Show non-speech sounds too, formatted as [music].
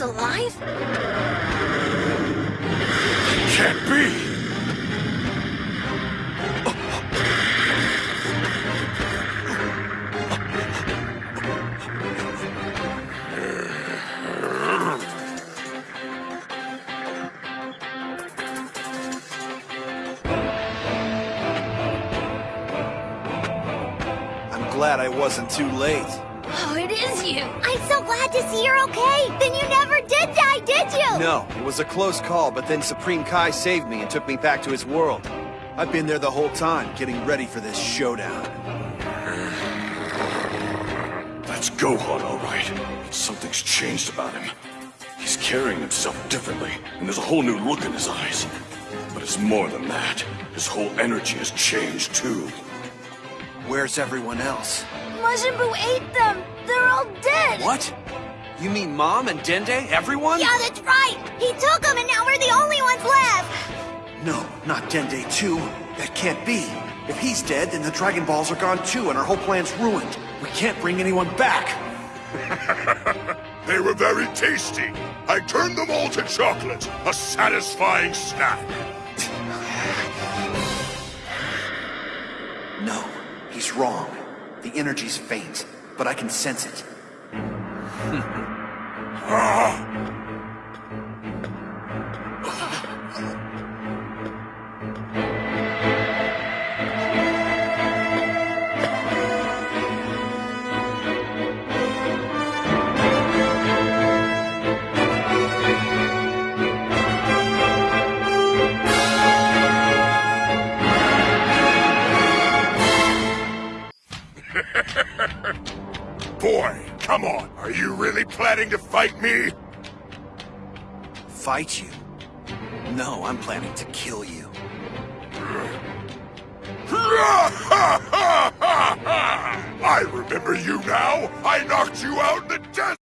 alive? Can't be! I'm glad I wasn't too late. It is you. I'm so glad to see you're okay. Then you never did die, did you? No, it was a close call, but then Supreme Kai saved me and took me back to his world. I've been there the whole time, getting ready for this showdown. That's Gohan, all right. But something's changed about him. He's carrying himself differently, and there's a whole new look in his eyes. But it's more than that. His whole energy has changed, too. Where's everyone else? Majin Buu ate them. They're all dead. What? You mean Mom and Dende? Everyone? Yeah, that's right. He took them, and now we're the only ones left. No, not Dende too. That can't be. If he's dead, then the Dragon Balls are gone too, and our whole plan's ruined. We can't bring anyone back. [laughs] They were very tasty. I turned them all to chocolate, a satisfying snack. [sighs] No, he's wrong. The energy's faint, but I can sense it. [laughs] Boy, come on. Are you really planning to fight me? Fight you? No, I'm planning to kill you. [laughs] I remember you now. I knocked you out in the desert.